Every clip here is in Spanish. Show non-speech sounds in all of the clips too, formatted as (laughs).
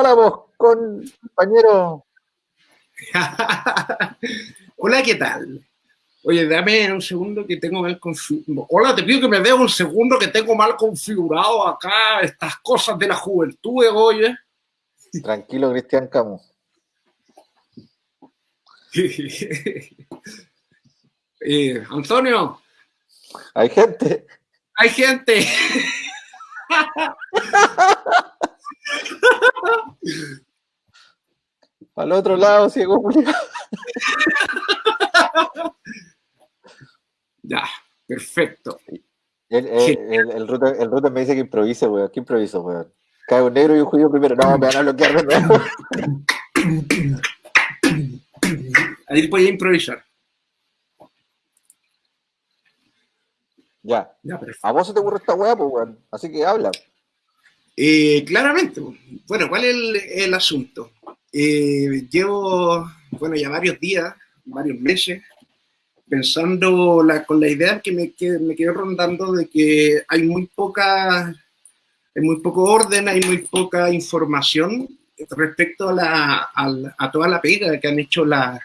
hola vos, compañero. (laughs) hola, ¿qué tal? Oye, dame un segundo que tengo mal configurado. Hola, te pido que me dé un segundo que tengo mal configurado acá estas cosas de la juventud, oye. Tranquilo, Cristian Camus. (laughs) eh, Antonio. Hay gente. Hay gente. (laughs) Al otro lado, ciego, (laughs) Ya, perfecto. El, el, el, router, me dice que improvise, weón. ¿Qué improviso, weón? Cae un negro y un judío primero. No, me van a bloquear de nuevo. Ahí puede improvisar. Ya. ya a vos se te ocurre esta weá, pues, weón. Así que habla. Eh, claramente. Bueno, ¿cuál es el, el asunto? Eh, llevo, bueno, ya varios días, varios meses, pensando con la idea que me, que me quedé rondando de que hay muy poca, hay muy poco orden, hay muy poca información respecto a, la, a, toda la pega que han hecho las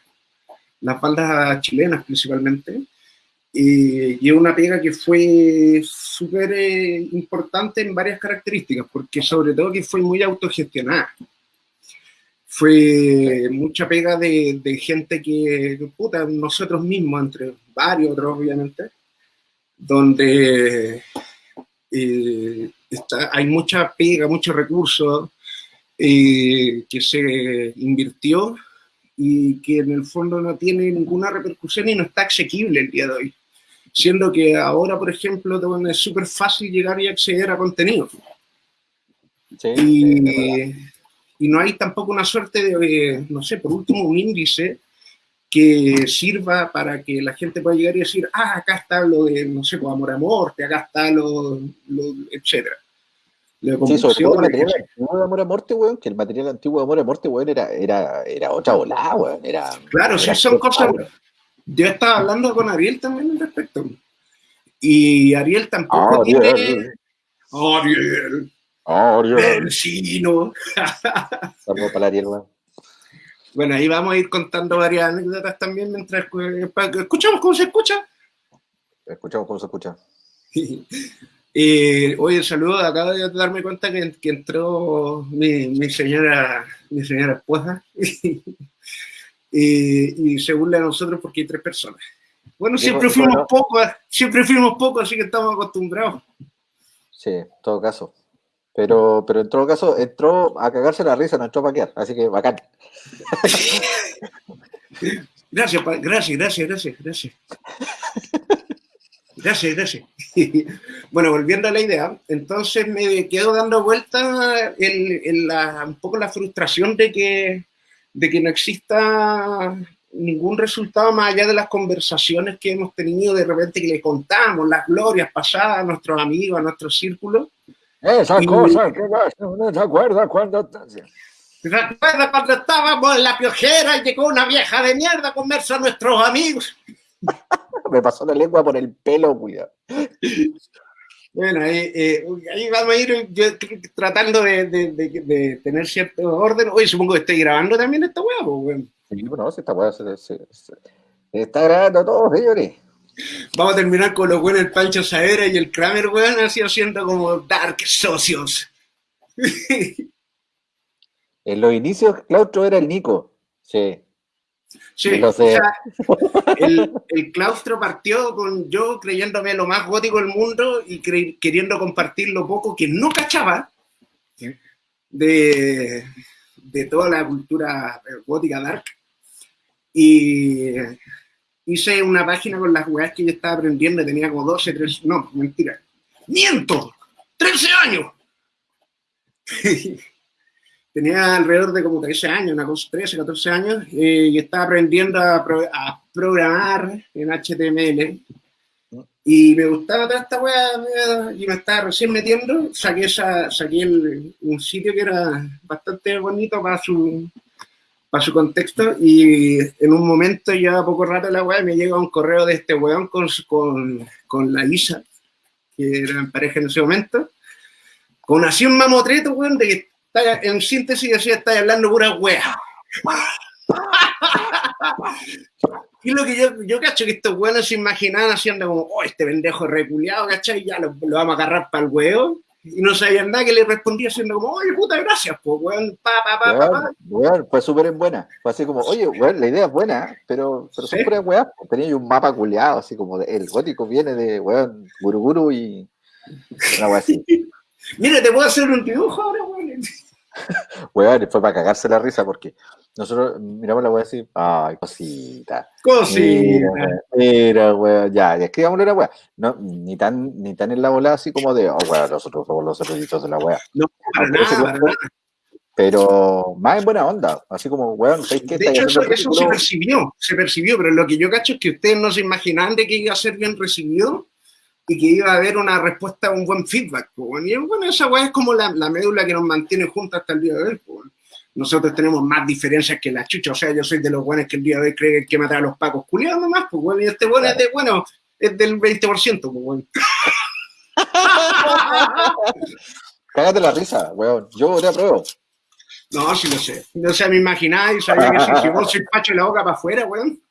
bandas chilenas principalmente. Y, es una pega que fue súper eh, importante en varias características, porque sobre todo que fue muy autogestionada fue mucha pega de, gente que, puta, nosotros mismos, entre varios otros obviamente, donde eh, está, hay mucha pega, muchos recursos eh, que se invirtió y que en el fondo no tiene ninguna repercusión y no está asequible el día de hoy. Siendo que ahora, por ejemplo, es súper fácil llegar y acceder a contenido. Sí, y, y no hay tampoco una suerte de, no sé, por último, un índice que sirva para que la gente pueda llegar y decir, ah, acá está lo de, no sé, pues, amor a muerte, acá está lo, lo etcétera. Sí, sobre todo el material antiguo de Amor a Muerte, weón, que el material antiguo de Amor a Muerte, weón, era, era, era otra volada, weón. Era, claro, sí, son cosas. Yo estaba hablando con Ariel también al respecto. Y Ariel tampoco ah, tiene. Ariel. Ariel. Ariel. (laughs) para Ariel, Bueno, ahí vamos a ir contando varias anécdotas también mientras escuchamos cómo se escucha. Escuchamos cómo se escucha. (laughs) eh, oye, saludo, acabo de darme cuenta que, entró mi, señora, mi señora esposa. (laughs) y, según le a nosotros, porque hay tres personas. Bueno, siempre fuimos pocos, siempre fuimos pocos, así que estamos acostumbrados. Sí, en todo caso. Pero, pero en todo caso, entró a cagarse la risa, no entró a paquear, así que bacán. (laughs) Gracias, gracias, gracias, gracias, gracias. Gracias, gracias. (laughs) Bueno, volviendo a la idea, entonces me quedo dando vuelta en, la, un poco la frustración de que, de que no exista ningún resultado más allá de las conversaciones que hemos tenido de repente que le contamos, las glorias pasadas a nuestros amigos, a nuestro círculo, esa cosa que no se acuerda cuando... ¿Se acuerda cuando estábamos en la piojera y llegó una vieja de mierda a comerse a nuestros amigos? (laughs) Me pasó la lengua por el pelo, cuidado. Bueno, ahí, eh, ahí, vamos a ir yo, tratando de, de, de, tener cierto orden. Oye, supongo que estoy grabando también esta hueá, pues, Sí, bueno, esta hueá se, se, se, está grabando todo, señores. Vamos a terminar con los buenos, el Pancho Saera y el Kramer, weón, así haciendo como Dark Socios. (laughs) en los inicios, Claustro era el Nico. Sí. Sí, o sea, el, claustro partió con yo creyéndome lo más gótico del mundo y queriendo compartir lo poco que no cachaba de, de toda la cultura gótica dark. Y hice una página con las weas que yo estaba aprendiendo, tenía como 12, 13, no, mentira, miento, 13 años. (laughs) tenía alrededor de como 13 años, una cosa, 13, 14 años, eh, y estaba aprendiendo a, programar en HTML. Y me gustaba toda esta wea y me estaba recién metiendo. Saqué, esa, saqué un sitio que era bastante bonito para su, para su contexto y en un momento ya poco rato la weá me llega un correo de este weón con, con, con la Isa, que era en pareja en ese momento, con así un mamotreto, weón, de que en síntesis decía, estáis hablando pura wea. y lo que yo, yo cacho que estos buenos se imaginaban haciendo como, oh, este pendejo reculeado, ¿cachai? Ya lo, lo, vamos a agarrar para el huevo. Y no sabían nada que le respondía haciendo como, oye, puta, gracias, pues, weón, pa, pa, pa, Weón, pa, pa. weón, fue súper en buena. Fue así como, oye, weón, la idea es buena, pero, pero Sí. weas. pues, Tenía yo un mapa culeado, así como de- el gótico viene de, weón, Guruguru y una wea así. (laughs) Mira, te puedo hacer un dibujo ahora, weón. (laughs) Weón, fue para cagarse la risa porque nosotros miramos la wea así, ay, cosita. Cosita. Mira, weón, ya, ya escribámosle la wea. No, ni tan, ni tan en la bola así como de, oh, weón, nosotros somos los eruditos de la wea. No, para ese nada, para grupo- nada. Pero más en buena onda, así como, weón, ¿sabes qué? De hecho, eso, eso se percibió, se percibió, pero lo que yo cacho es que ustedes no se imaginaban de que iba a ser bien recibido y que iba a haber una respuesta, un buen feedback. Y bueno, esa weá es como la, la médula que nos mantiene juntos hasta el día de hoy. Nosotros tenemos más diferencias que la chucha, o sea, yo soy de los buenos que el día de hoy creen que matar a los pacos culiados nomás, pues bueno, y este bueno es de bueno, es del 20%, pues bueno. Cágate la risa, weón. Yo te apruebo. No, sí lo sé. O sea, me imaginaba y sabía que si, si vos sois (laughs) pacho de la boca para afuera, weón.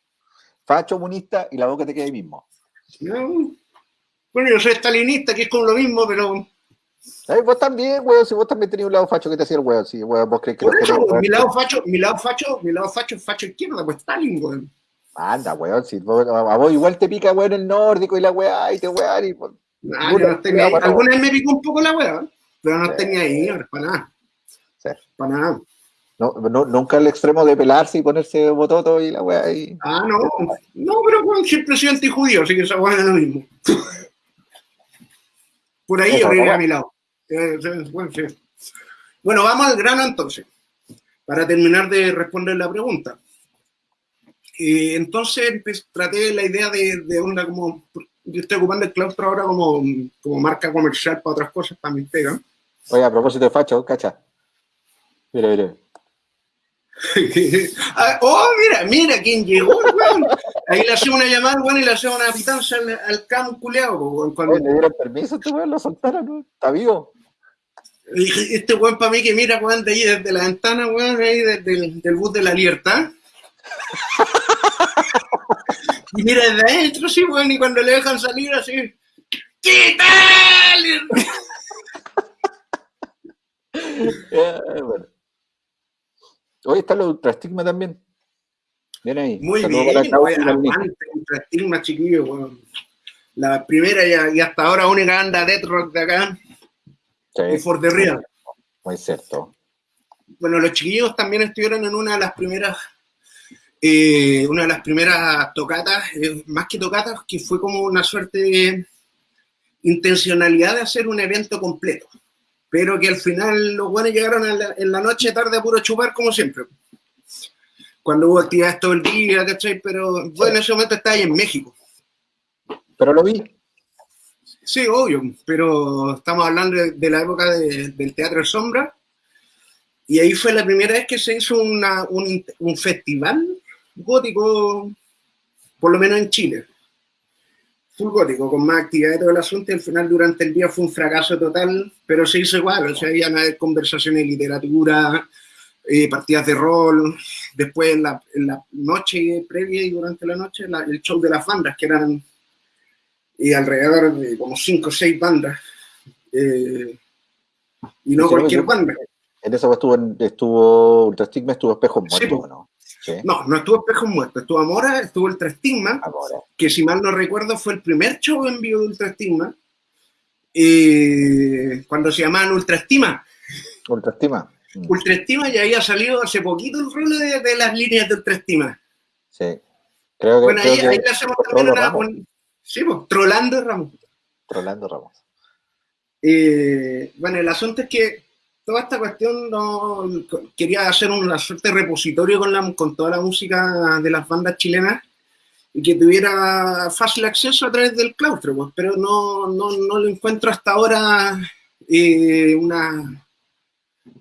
Facho, comunista y la boca te queda ahí mismo. No. Bueno, yo soy estalinista, que es como lo mismo, pero Ay, vos también, weón. Si vos también tenías un lado facho que te hacía el weón. Si weón, vos crees que por eso, mi lado facho, mi lado facho, mi lado facho es facho izquierda, pues Stalin, weón. Anda, weón. Si vos- a vos igual te pica, weón, el nórdico y la weá y te weón. Y, pues, Ah, yo no bueno. Alguna vez me picó un poco la weá, pero no Sí. ni ahí, ahora, para nada. Sí. Para nada. no, no, nunca al extremo de pelarse y ponerse bototo y la weá. Y... Ah, no. No, pero weón, siempre he sido antijudío, así que esa weá es lo mismo. (laughs) Por ahí yo a mi lado. Eh, sí, bueno, vamos al grano entonces, para terminar de responder la pregunta. Eh, entonces traté la idea de, de onda como, yo estoy ocupando el claustro ahora como, como marca comercial para otras cosas, para mis pegas. Oye, a propósito de facho, cacha. Mira, mira. (laughs) Ah, oh, mira, mira quién llegó. Ahí le hacemos una llamada, weón, y le hacemos una pitanza al, al cam culeado, weón. Cuando, le dieron permiso este weón, lo soltaron, ¿no? Está vivo. Este weón para mí que mira, weón, de ahí desde la ventana, weón, ahí desde el del bus de la libertad. y mira desde adentro, sí, weón, y cuando le dejan salir así, ¿qué tal? (laughs) Eh, bueno. Hoy está los ultrastigma también. Bien ahí. Muy Saludos bien, para y aguante, contra estigma, chiquillo, weón. La primera y, y hasta ahora única banda death rock de acá, y Sí, For the Real. muy cierto. Bueno, los chiquillos también estuvieron en una de las primeras, eh, una de las primeras tocatas, eh, más que tocatas, que fue como una suerte de intencionalidad de hacer un evento completo. Pero que al final los buenos llegaron la- en la noche tarde a puro chupar, como siempre. Cuando hubo actividades todo el día, ¿cachai? Pero bueno, en ese momento estaba ahí en México. Pero lo vi. Sí, obvio, pero estamos hablando de, de la época de- del Teatro de Sombra. Y ahí fue la primera vez que se hizo una- un, un festival gótico, por lo menos en Chile. Full gótico, con más actividad y todo el asunto. Y al final, durante el día, fue un fracaso total, pero se hizo igual. O sea, había conversaciones de literatura, eh, partidas de rol. Después, en la, en la noche previa y durante la noche, la- el show de las bandas, que eran y alrededor de como cinco o seis bandas. eh, y no Sí, cualquier yo- banda. En esa estuvo, estuvo Ultrastigma, estuvo Espejos Sí, Muertos, po. ¿no? Sí. No, no estuvo Espejos Muertos, estuvo Amora, estuvo Ultra Estigma, Ahora. que si mal no recuerdo fue el primer show en vivo de Ultra Estigma, eh, cuando se llamaban Ultra Estima. Ultrastigma. Mm, Ultra Estima ya había salido hace poquito el rol de, de las líneas de Ultra Estima. Sí. Creo que. Bueno, creo ahí, que ahí le hacemos también una... Un- sí, pues, trolando Ramos. Rolando Ramos. Eh, bueno, el asunto es que toda esta cuestión no, quería hacer una suerte de repositorio con, la, con toda la música de las bandas chilenas y que tuviera fácil acceso a través del claustro, pues, pero no, no, no lo encuentro hasta ahora eh, una,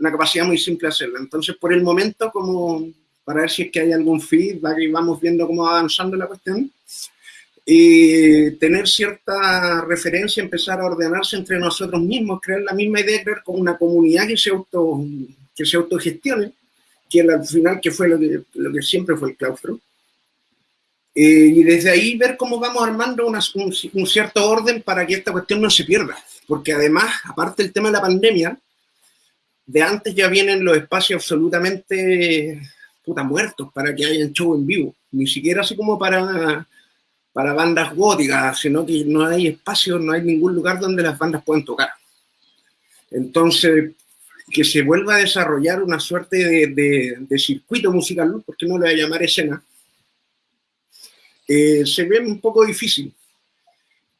una capacidad muy simple de hacerlo. Entonces, por el momento, como para ver si es que hay algún feedback y vamos viendo cómo va avanzando la cuestión, y tener cierta referencia, empezar a ordenarse entre nosotros mismos, crear la misma idea, crear como una comunidad que se, auto, que se autogestione, que al final que fue lo que, lo que siempre fue el claustro. Eh, y desde ahí ver cómo vamos armando un, un, cierto orden para que esta cuestión no se pierda. Porque además, aparte del tema de la pandemia, de antes ya vienen los espacios absolutamente puta muertos para que hayan show en vivo. Ni siquiera así como para para bandas góticas, sino que no hay espacio, no hay ningún lugar donde las bandas puedan tocar. Entonces, que se vuelva a desarrollar una suerte de, circuito musical, porque no le voy a llamar escena, eh, se ve un poco difícil.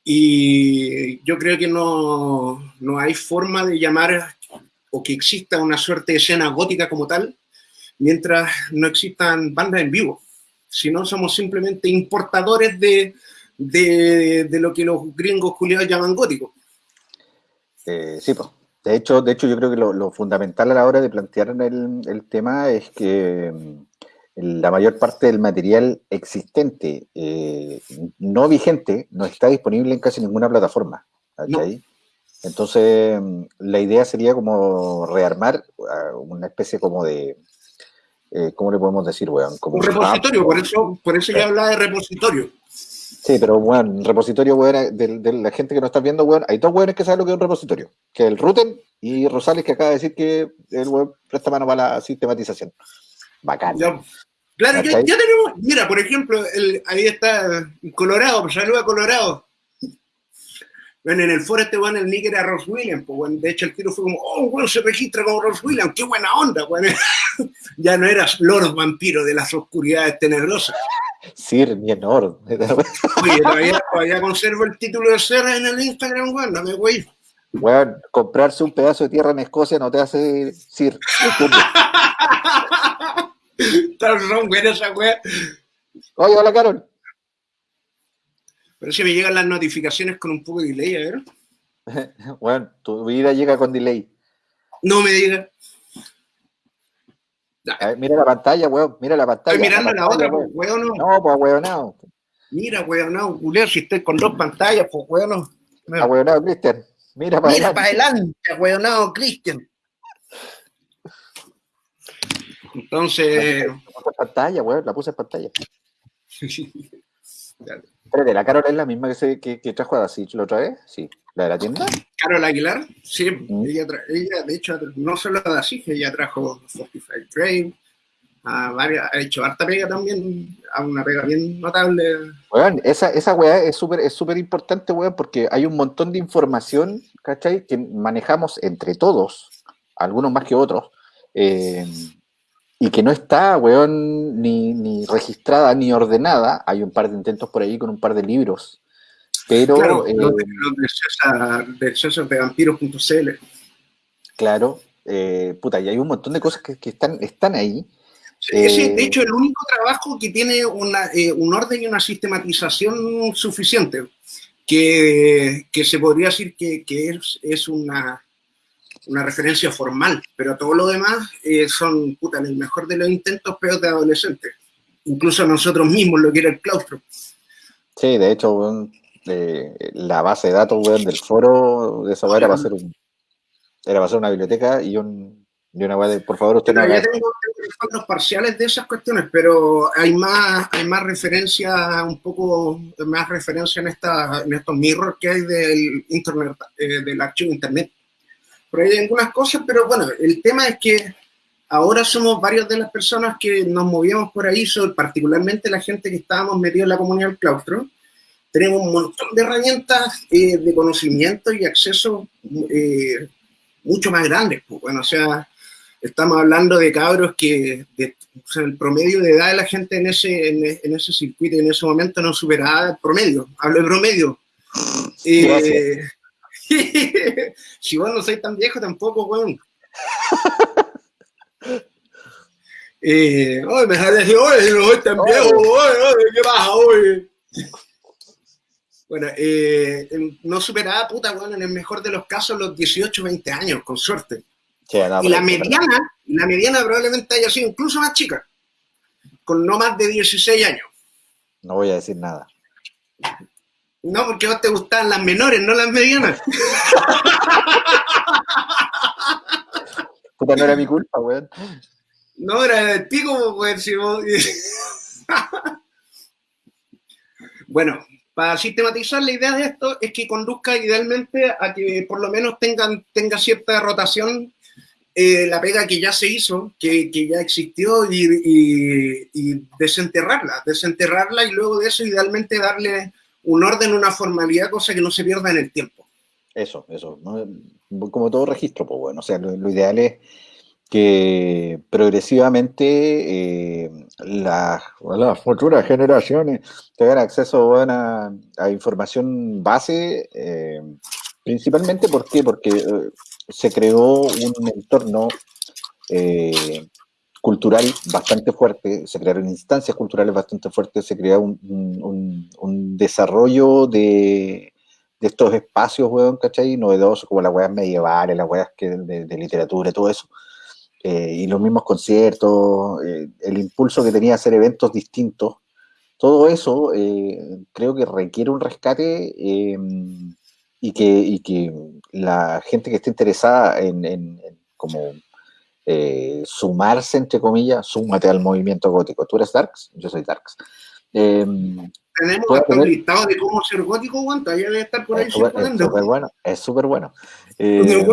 Y yo creo que no, no hay forma de llamar o que exista una suerte de escena gótica como tal, mientras no existan bandas en vivo si no somos simplemente importadores de, de, lo que los gringos culiados llaman gótico. Eh, sí, pues. De hecho, de hecho, yo creo que lo, fundamental a la hora de plantear el, el tema es que mm, la mayor parte del material existente, eh, no vigente, no está disponible en casi ninguna plataforma. Entonces, la idea sería como rearmar ah, una especie como de, eh, ¿cómo le podemos decir, weón? Como un repositorio, por eso, por eso ya hablaba de repositorio. Sí, pero bueno, repositorio, weón, de, la gente que nos está viendo, weón, hay dos weones que saben lo que es un repositorio, que es el Ruten y Rosales que acaba de decir que el weón presta mano para la sistematización. Bacán. claro, ya, tenemos, mira, por ejemplo, ahí está Colorado, saluda Colorado. Bueno, en el foro este bueno, el nick era Ross Williams, pues bueno, de hecho el tiro fue como, oh, bueno, se registra como Ross Williams, qué buena onda, bueno. (laughs) ya no eras Lord Vampiro de las oscuridades tenebrosas. Sir Mienor. Oye, todavía, todavía, conservo el título de ser en el Instagram, bueno, no me voy. Bueno, comprarse un pedazo de tierra en Escocia no te hace Sir. Tan buenas esa wea. Oye, hola, Carol. Pero si me llegan las notificaciones con un poco de delay, a ver. (laughs) bueno, tu vida llega con delay. No me digas. mira la pantalla, weón, mira la pantalla. Estoy mirando la, otra, pues, weón, no. No, pues, weón, no. Mira, weón, no, Julián, si estoy con dos pantallas, pues, weón, no. Ah, weón, no, Cristian. Mira para mira para adelante, weón, no, Cristian. Entonces. La puse en pantalla, weón, la puse en pantalla. (laughs) Espérate, ¿la Carol es la misma que, se, que, que trajo a Dasich la otra vez? Sí. ¿La de la tienda? Carol Aguilar, sí. Mm. Ella, ella, de hecho, no solo a Dasich, ella trajo Fortified a varias, ha hecho harta pega también, a una pega bien notable. Esa, esa weá es súper es súper importante, weón, porque hay un montón de información, ¿cachai? Que manejamos entre todos, algunos más que otros. Eh, y que no está, weón, ni, ni, registrada ni ordenada. Hay un par de intentos por ahí con un par de libros. Pero. Claro, eh, de, César, de vampiros.cl. Claro, eh, puta, y hay un montón de cosas que, que están, están ahí. Sí, de hecho, el único trabajo que tiene una, eh, un orden y una sistematización suficiente, que, que se podría decir que, que es, es una, una referencia formal, pero todo lo demás eh, son, puta, el mejor de los intentos, peor de adolescentes. Incluso nosotros mismos, lo que era el claustro. Sí, de hecho, la base de datos del foro de esa era va a ser un, era para ser una biblioteca y un y una de, por favor, usted no Ya tengo, fondos parciales de esas cuestiones, pero hay más, hay más referencia, un poco más referencia en, esta, en estos mirrors que hay del internet, eh, del archivo internet por ahí hay algunas cosas, pero bueno, el tema es que ahora somos varias de las personas que nos movíamos por ahí, particularmente la gente que estábamos metidos en la comunidad del claustro. Tenemos un montón de herramientas eh, de conocimiento y acceso eh, mucho más grandes. Pues, bueno, o sea, estamos hablando de cabros que el promedio de edad de la gente en ese, en, ese circuito en ese momento no superaba el promedio. Hablo de promedio. Eh, (laughs) si vos no sois tan viejo tampoco, weón. (laughs) eh, me sale decir, oye, no soy tan viejo, oye, ¿qué pasa, oye? Bueno, eh, no superaba, puta, bueno, en el mejor de los casos, los 18, 20 años, con suerte. y la mediana, la mediana probablemente haya sido incluso más chica, con no más de 16 años. No voy a decir nada. No, porque vos te gustaban las menores, no las medianas. Puta, no era mi culpa, weón. No, era el pico, weón. Si vos... (laughs) bueno, para sistematizar la idea de esto es que conduzca idealmente a que por lo menos tengan, tenga cierta rotación eh, la pega que ya se hizo, que, que ya existió y, y, desenterrarla, desenterrarla y luego de eso idealmente darle un orden, una formalidad, cosa que no se pierda en el tiempo. Eso, eso, como todo registro, pues bueno, o sea, lo, ideal es que progresivamente eh, las, futuras generaciones tengan acceso a, a, información base, eh, principalmente ¿por porque eh, se creó un entorno cultural bastante fuerte, se crearon instancias culturales bastante fuertes, se creó un, desarrollo de, estos espacios, weón, ¿cachai? Novedosos, como las weas medievales, las weas de, literatura, todo eso. Eh, y los mismos conciertos, eh, el impulso que tenía hacer eventos distintos, todo eso creo que requiere un rescate y que, que la gente que esté interesada en, como eh, sumarse, entre comillas, súmate al movimiento gótico. ¿Tú eres Darks? Yo soy Darks. Em, Tenemos hasta un listado de cómo ser gótico, ¿cuánto? Ya debe estar por ahí Es súper bueno, es súper bueno. Eh,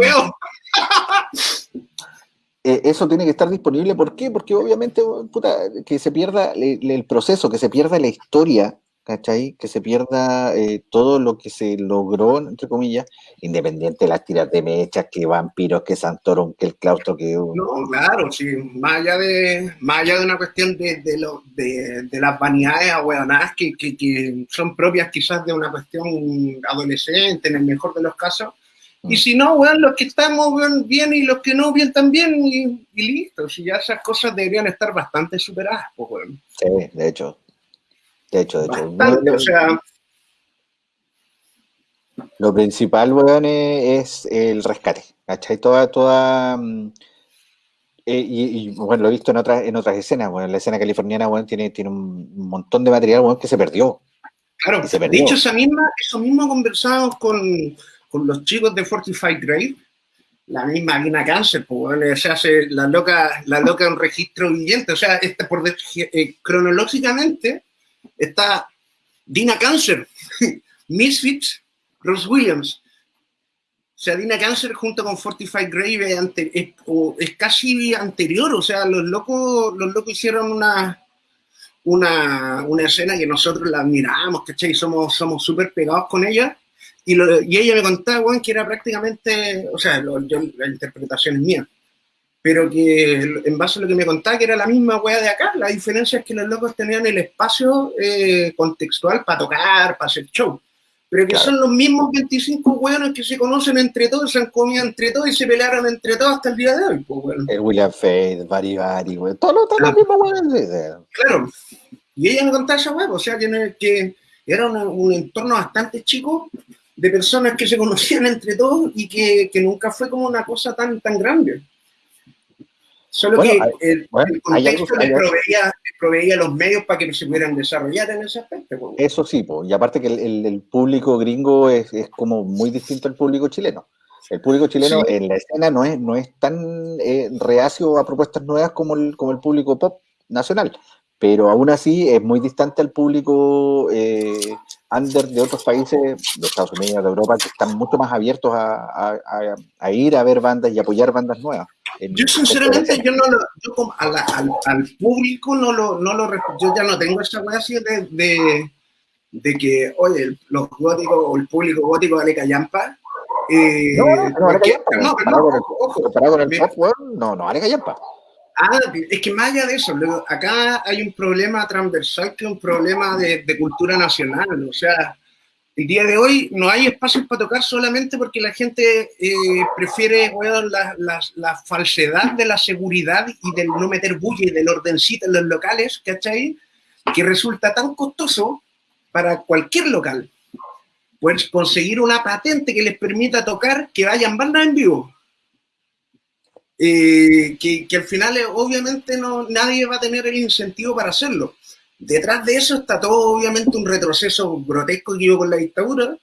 eh, eso tiene que estar disponible, ¿por qué? Porque obviamente, puta, que se pierda el proceso, que se pierda la historia ¿cachai? Que se pierda eh, todo lo que se logró, entre comillas, independiente de las tiras de mechas, que vampiros, que Santorum, que el claustro, que... No, claro, sí, más allá de, más allá de una cuestión de, de, lo, de, de las vanidades ahueonadas que, que, que, son propias quizás de una cuestión adolescente, en el mejor de los casos, y mm. si no, weón, los que estamos bien y los que no bien también, y, y listo. Si ya esas cosas deberían estar bastante superadas, pues, weón. Sí, de hecho, de hecho, de hecho. o sea... Lo principal, weón, es, el rescate. ¿Cachai? Toda, toda. Eh, y, bueno, lo he visto en otras, en otras escenas. Bueno, la escena californiana, bueno, tiene, tiene un montón de material, bueno, que se perdió. Claro, se perdió. de hecho, esa misma, eso mismo conversamos con, con los chicos de Fortified Grave, la misma Lina Cáncer, pues, se hace la loca, la loca un registro viviente, o sea, este, por, eh, cronológicamente, está Dina Cancer, (laughs) Misfits, Ross Williams. O sea, Dina Cancer junto con Fortified Grave es, casi anterior, o sea, los locos, los locos hicieron una, una, una escena que nosotros la admiramos, ¿cachai? Somos súper somos pegados con ella. Y, y, ella me contaba, bueno, que era prácticamente, o sea, la interpretación es mía, pero que en base a lo que me contaba, que era la misma wea de acá, la diferencia es que los locos tenían el espacio eh, contextual para tocar, para hacer show, pero que son los mismos 25 weones que se conocen entre todos, se han comido entre todos y se pelearon entre todos hasta el día de hoy. Pues, El William Fate, Bari Bari, todos los, todos los mismos weones. Claro, y ella me contaba esa wea, o sea, que, que era un, un, entorno bastante chico de personas que se conocían entre todos y que, que nunca fue como una cosa tan, tan grande. Solo que el, contexto le proveía, los medios para que se pudieran desarrollar en ese aspecto. Eso sí, y aparte que el, público gringo es, como muy distinto al público chileno. El público chileno en la escena no es, no es tan eh, reacio a propuestas nuevas como el, como el público pop nacional, pero aún así es muy distante al público eh, under de otros países, de Estados Unidos, de Europa, que están mucho más abiertos a, a ir a ver bandas y apoyar bandas nuevas. Yo sinceramente, yo no lo, yo al, al, público no lo, no lo, yo ya no tengo esa wea así de, de, de, que, oye, los góticos o el público gótico vale callampa. Eh, no, no, no. No, no, no, no callampa. Ah, es que más allá de eso, acá hay un problema transversal que es un problema de, de cultura nacional, o sea, el día de hoy no hay espacios para tocar solamente porque la gente eh, prefiere la, falsedad de la seguridad y del no meter bulla y del ordencito en los locales, ¿cachai? Que resulta tan costoso para cualquier local. Pues conseguir una patente que les permita tocar que vayan bandas en vivo. Eh, que, que, al final, eh, obviamente, no, nadie va a tener el incentivo para hacerlo. detrás de eso está todo obviamente un retroceso grotesco que hubo con la dictadura,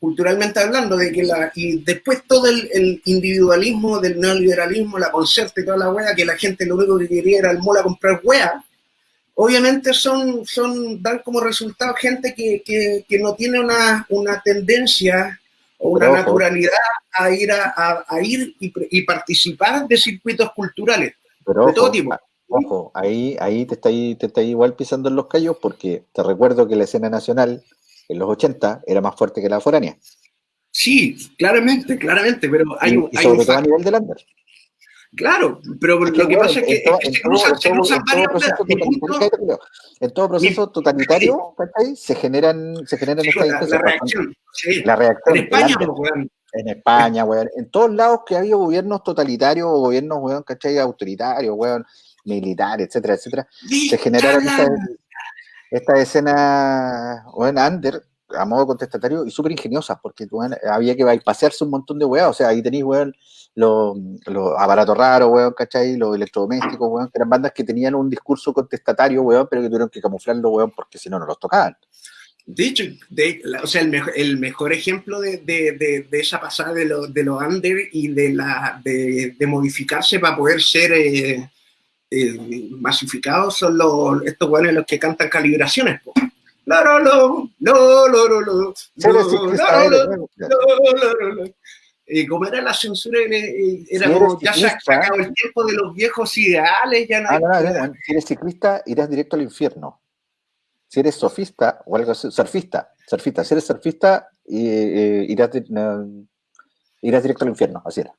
culturalmente hablando, de que la, y después todo el, individualismo del neoliberalismo, la concerta y toda la wea, que la gente lo único que quería era el mola comprar wea, obviamente son, son, dan como resultado gente que, que, no tiene una, una tendencia o una naturalidad a ir, a, a, ir y, participar de circuitos culturales de todo tipo. Ojo, ahí, ahí te está te está igual pisando en los callos porque te recuerdo que la escena nacional en los 80 era más fuerte que la foránea. Sí, claramente, claramente, pero hay, y, hay sobre todo a nivel de Lander. Claro, pero lo que pasa es que, se cruzan, varios En todo proceso totalitario, se generan, se generan estas la, la, reacción. La reacción. En España, En España, weón. En todos lados que ha habido gobiernos totalitarios o gobiernos, weón, ¿cachai? Autoritarios, weón, militares, etcétera, etcétera. Se generaron estas esta escenas, weón, under, a modo contestatario y súper ingeniosas, porque había que pasearse un montón de weas, o sea, ahí tenéis, weón, los, aparatos raros, weón, ¿cachai? Los electrodomésticos, weón, que eran bandas que tenían un discurso contestatario, weón, pero que tuvieron que camuflarlo, weón, porque si no, no los tocaban. De hecho, o sea, el, mejor, el mejor ejemplo de, de, de, esa pasada de los de lo under y de, la, de, modificarse para poder ser eh, eh, masificados son los, estos weones los que cantan calibraciones. Po. No, no, no, no, no, no, no, y como era la censura, era como, ya se ha sacado el tiempo de los viejos ideales, ya no, ah, Si eres ciclista, irás directo al infierno. Si eres sofista o algo así, surfista, surfista, si eres surfista, eh, irás, irás directo al infierno, así era.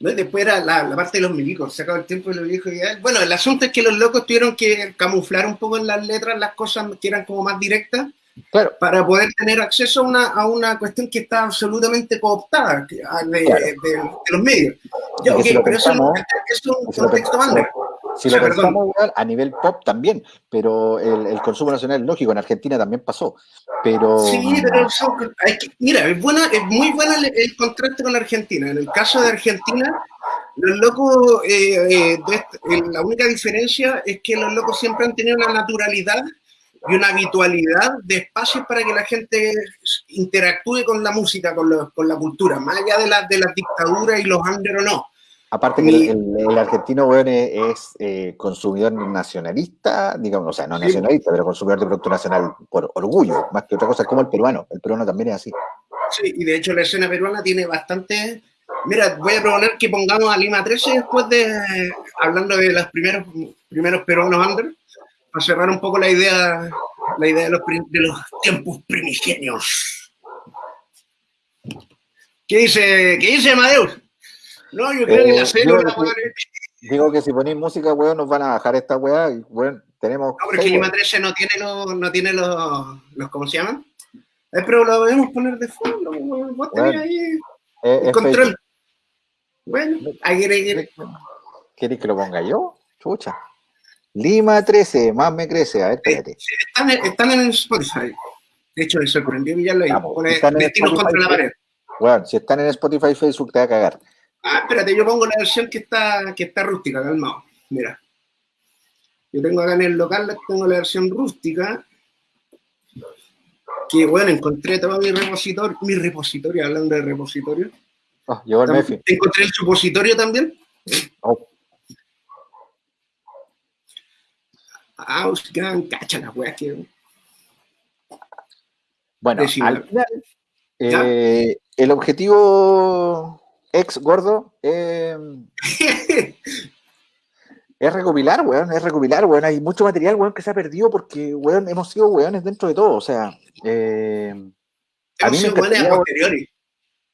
Después era la, parte de los milicos, se acabó el tiempo de los viejos ideales. Bueno, el asunto es que los locos tuvieron que camuflar un poco en las letras las cosas que eran como más directas para poder tener acceso a una, a una cuestión que está absolutamente cooptada de, los medios. Ya, pero eso es un contexto más si lo pensamos a nivel pop también, pero el, consumo nacional es lógico, en Argentina también pasó. Pero... Sí, pero mira, es, buena, es muy bueno el, contraste con Argentina. En el caso de Argentina, los locos, eh, eh, la única diferencia es que los locos siempre han tenido una naturalidad y una habitualidad de espacios para que la gente interactúe con la música, con, con la cultura, más allá de, la, de las dictaduras y los under o no. Aparte que el, argentino, weón, es, eh, consumidor nacionalista, digamos, o sea, no nacionalista, pero consumidor de producto nacional por orgullo, más que otra cosa, como el peruano. El peruano también es así. Sí, y de hecho la escena peruana tiene bastante... Mira, voy a proponer que pongamos a Lima 13 después de, hablando de los primeros, primeros peruanos under, para cerrar un poco la idea, la idea de los, de los tiempos primigenios. ¿Qué dice, qué dice Amadeus? No, yo creo que la célula, Digo que si ponéis música, weón, nos van a bajar esta weá y, weón, tenemos... No, porque Lima 13 no tiene los, no tiene los, los, ¿cómo se llaman? Eh, pero lo podemos poner de fondo, weón. Vos tenés ahí el control. Bueno, ahí quiere, ¿Quieres que lo ponga yo? Chucha. Lima 13, más me crece. A ver, espérate. Están, están en Spotify. De hecho, me sorprendió ya lo ahí. Pone destinos contra la pared. Bueno, si están en Spotify, Facebook te va a cagar. Ah, espérate, yo pongo la versión que está, que está rústica, calmado. Mira. Yo tengo acá en el local, tengo la versión rústica. Que bueno, encontré todo mi repositorio, mi repositorio, hablando de repositorio. Oh, llegó el Mefi. Encontré el supositorio también. Oh. Ah, cacha la wea que. Bueno, al final, eh, el objetivo ex gordo, em, (laughs) es recopilar, weón, es recopilar, weón. Hay mucho material, weón, que se ha perdido porque, weón, hemos sido weones dentro de todo. O sea, eh, a mí me encantaría, a posteriori.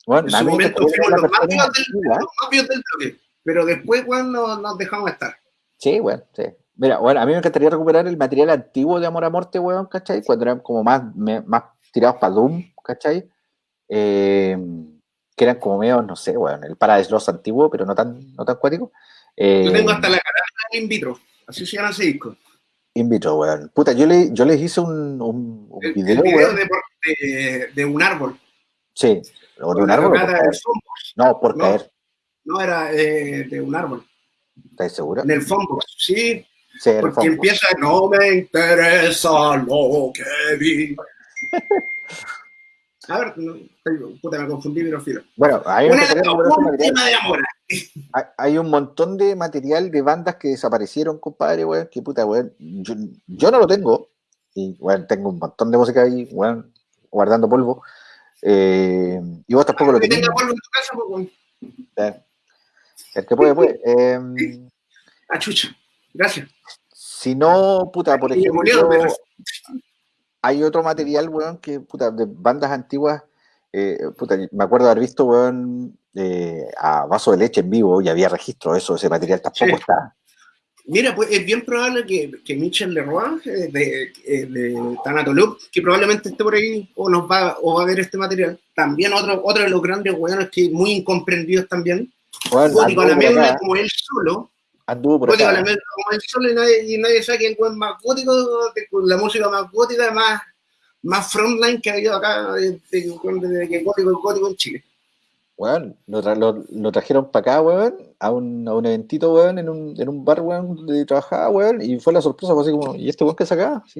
Bueno, en su momento fuimos los más, del, los del toque, pero después, weón, nos, dejamos estar. Sí, weón, sí. Mira, bueno, a mí me encantaría recuperar el material antiguo de Amor a Morte, weón, ¿cachai? Cuando eran como más, más tirados para Doom, ¿cachai? Eh, que eran como medio, no sé, bueno, el Paradise antiguo, pero no tan, no tan cuático. yo tengo hasta la cara in vitro, así se llama ese disco. In vitro, weón. Puta, yo, le, yo les hice un, un, un video, video de, de, un árbol. Sí, o de un árbol. no, por caer. No, era eh, de un árbol. ¿Estás seguro? En el Fombox, sí. Sí, el Porque fondo. empieza, no me interesa lo que vi. (laughs) A ver, no, puta, me confundí, pero filo. Bueno, hay, un tema de. Hay- hay un montón de material de bandas que desaparecieron, compadre, weón, que puta, weón. Yo, yo no lo tengo. Y, weón, tengo un montón de música ahí, weón, guardando polvo. Eh, y vos tampoco lo Que tenés. tenga polvo en tu casa, weón. Eh, El que puede, puede. Eh, Ah, chucha. Gracias. si no, puta, por ejemplo, murió, pero- hay otro material, weón, que, puta, de bandas antiguas, eh, puta, me acuerdo haber visto, weón, eh, a Vaso de Leche en vivo y había registro de eso, ese material tampoco Sí. está. Mira, pues es bien probable que, que Michel Leroy, eh, de, eh, de Tanatolup, que probablemente esté por ahí o nos va, o va a ver este material. También otro, otro de los grandes weones que muy incomprendidos también. Weón, Gótico a la acá, como él solo. Anduvo por acá. médula como él solo y nadie, y nadie sabe que el weón más gótico, la música más gótica, más, más frontline que ha habido acá desde, desde que gótico es gótico en Chile. Weón, lo, tra- lo- lo trajeron para acá, weón, a un, a un eventito, weón, en un, en un bar, weón, donde trabajaba, weón, y fue la sorpresa, fue así como, ¿y este weón que saca? (laughs)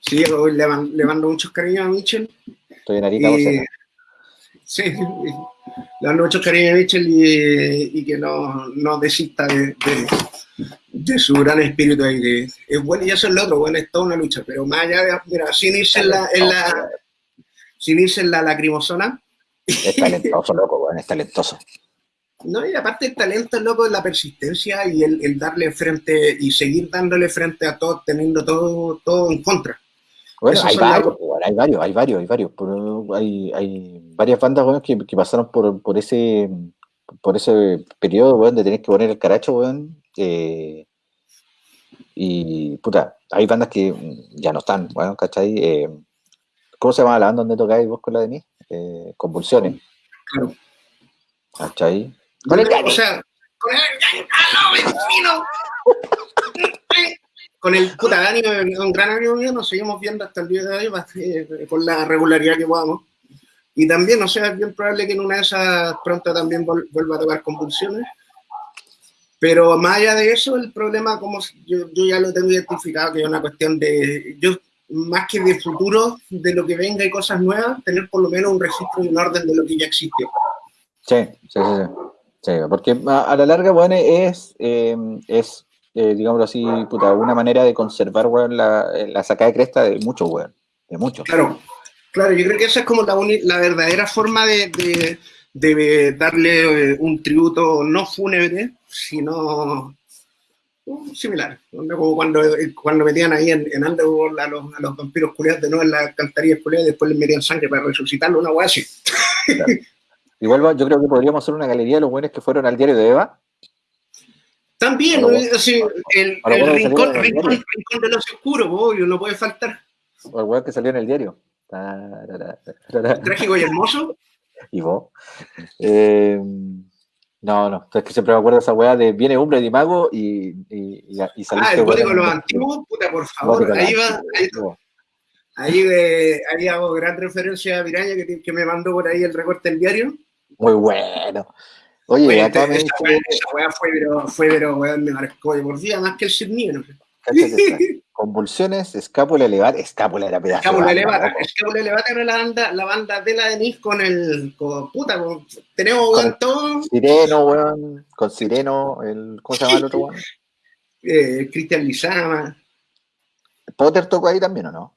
Sí, la (laughs) le, man- le mando muchos cariños a Michel. Estoy en Arica, Y- Bocena. Sí, le mando muchos cariños a Michel y, y que no, no desista de, de- de su gran espíritu ahí. que es bueno y eso es lo otro, bueno, es toda una lucha, pero más allá de, mira, sin irse en la, en la, sin irse en la lacrimosona, Es talentoso, loco, weón, es talentoso. no, y aparte el talento, loco, es la persistencia y el, el darle frente y seguir dándole frente a todo, teniendo todo, todo en contra. Bueno, hay varios, weón, hay varios, hay varios, hay varios. Hay, hay varias bandas, weón, que, que pasaron por, por ese por ese periodo, weón, de tener que poner el caracho, weón. eh, y, puta, hay bandas que ya no están, weón, ¿cachai? Eh, ¿Cómo se llama la banda donde tocáis vos con la Denise? Eh, Convulsiones, Claro. ¿cachai? Con el o sea, con el ¡Ah, no, vecino! Con el puta Dani, un gran amigo mío, nos seguimos viendo hasta el día de hoy eh, con la regularidad que podamos. Y también, o sea, es bien probable que en una de esas pronto también vuelva a tocar convulsiones. Pero más allá de eso, el problema, como yo, yo ya lo tengo identificado, que es una cuestión de, yo más que de futuro, de lo que venga y cosas nuevas, tener por lo menos un registro y un orden de lo que ya existió. Sí, sí, sí, sí. Sí, porque a, a la larga, weón, es, eh, es eh, digámoslo así, puta, una manera de conservar, weón, la, la sacada de cresta de muchos, weón. De muchos. Claro, claro, yo creo que esa es como la, la verdadera forma de, de- de darle eh, un tributo no fúnebre, sino uh, similar. Como cuando, eh, cuando metían ahí en, en Underworld a los, a los vampiros culiados de nuevo en las cantarillas culiadas y después les metían sangre para resucitarlo, una weá así. Igual va- yo creo que podríamos hacer una galería de los buenos que fueron al diario de Eva. También, el, el rincón, salieron en el rincón, rincón de oscuros, pues, obvio, no puede faltar. O el weón que salió en el diario. Tarara, tarara. Trágico y hermoso. (laughs) Y vos. Eh, no, no. Es que siempre me acuerdo de esa weá de viene hombre de mago y, y, y, y saliste, Ah, el código de los antiguos, puta, por favor, de ahí va, ahí. Ahí, eh, ahí hago gran referencia a Piraña que, que me mandó por ahí el recorte del diario. Muy bueno. Oye, Oye, acá me dice. weá, esa weá fue, pero, fue, pero weón, me marcó de por vida más que el esta. (laughs) Convulsiones, escápula elevada, escápula era pedazo. Escápula elevada. Escápula elevada era la banda, la banda de la Denise con el. Con, puta, con- tenemos weón, todo. Sireno, weón. Con Sireno, el, ¿cómo se llama el otro (laughs) weón? Eh, Cristian Lizama. Potter tocó ahí también, ¿o no?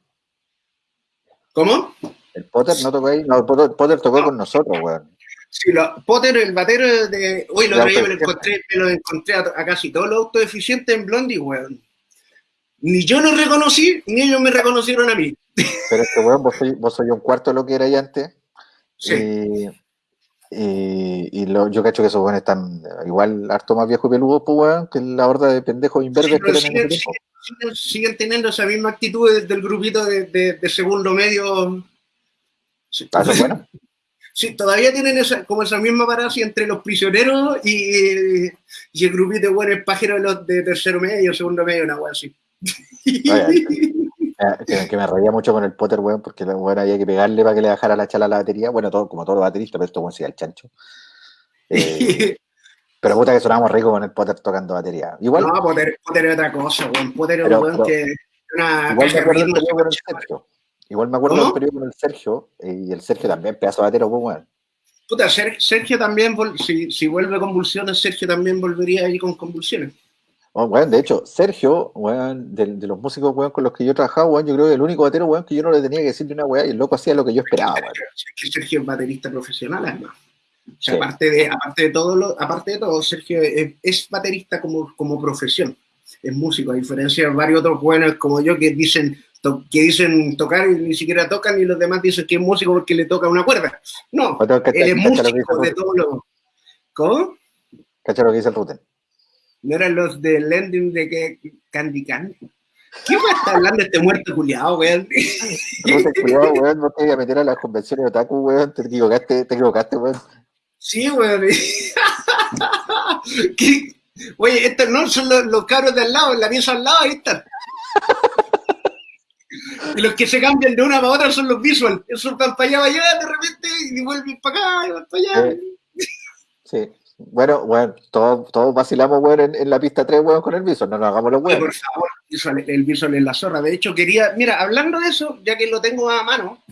¿Cómo? El Potter no tocó ahí. No, el Potter, Potter tocó con nosotros, weón. Sí, lo, Potter, el batero de. Uy, lo día me lo encontré, me lo encontré a, a casi todos los autoeficientes en Blondie, weón. Ni yo lo reconocí, ni ellos me reconocieron a mí. (laughs) Pero es que, weón, vos sois vos soy un cuarto de lo que era ahí antes. Sí. Y, y, y lo- yo cacho que esos weones están igual harto más viejos y peludos, pues, weón, que la horda de pendejos imberbes Sí, que siguen, tiempo. siguen- siguen teniendo esa misma actitud del, del grupito de, de- de segundo medio. Sí, Ah, eso es bueno. (laughs) sí, todavía tienen esa, como esa misma parada así entre los prisioneros y, y el grupito de buenos pajeros de, los de tercero medio, segundo medio, una wea así. Eh, que, me reía mucho con el Potter, weón, porque la weón había que pegarle para que le bajara la chala a la batería. Bueno, todo, como todos los bateristas, pero esto weón sí al chancho. Eh, (laughs) Pero puta que sonamos ricos con el Potter tocando batería. Igual, No, Potter, Potter es otra cosa, weón. Potter es un weón que. Una igual caja de el. Igual me acuerdo ¿Cómo? del periodo con el Sergio. eh, Y el Sergio también, pedazo de batero, pues, weón. Puta, Ser- Sergio también, si, si vuelve convulsiones, Sergio también volvería ahí con convulsiones. Oh, weón, de hecho, Sergio, weón, de, de los músicos, weón, con los que yo trabajado, weón, yo creo que el único batero, weón, que yo no le tenía que decir de una weá y el loco hacía lo que yo esperaba, weón. (laughs) Sergio, Sergio es baterista profesional, además. O sea, Sí. aparte, de, aparte, de todo lo, aparte de todo, Sergio es, es baterista como, como profesión. Es músico, a diferencia de varios otros buenos como yo que dicen, que dicen tocar y ni siquiera tocan y los demás dicen que es músico porque le toca una cuerda. No, él es músico de Ruten. todo lo... ¿Cómo? Cacha lo que dice el Ruten. ¿No eran los del ending de que Candy Candy? ¿Qué me está hablando este muerto culiado, weón? (laughs) Ruten, cuidado, weón, no te voy a meter a las convenciones de otaku, weón, te equivocaste, te equivocaste, weón. Sí, weón. (laughs) ¿Qué? Oye, estos no son los, los cabros de al lado, en la pieza al lado, ahí están. Y los que se cambian de una para otra son los visual. Esos van para allá, para allá, de repente, y vuelven para acá, y van para allá. Sí. Bueno, weón, todos, todos vacilamos, weón, en, en la pista 3, weón, con el viso, no nos hagamos los weón. por favor, visual, el visual es la zorra. De hecho, quería, mira, hablando de eso, ya que lo tengo a mano,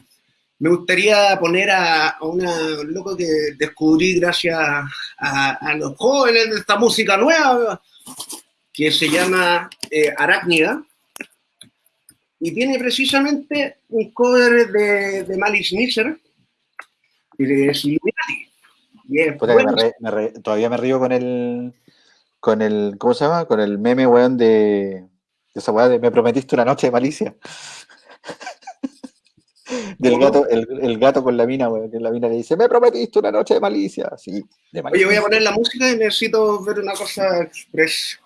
me gustaría poner a, a una un loco que descubrí gracias a, a los jóvenes de esta música nueva, que se llama eh, Arácnida, y tiene precisamente un cover de, de Malice Miser Illuminati. Es Puta que me bueno. re- me re- todavía me río con el, con el, ¿cómo se llama? Con el meme, weón, de, de esa weá de me prometiste una noche de malicia. (laughs) Del gato, el, el gato con la mina, weón, que la mina le dice, me prometiste una noche de malicia. Sí, de malicia. Oye, voy a poner la música y necesito ver una cosa express.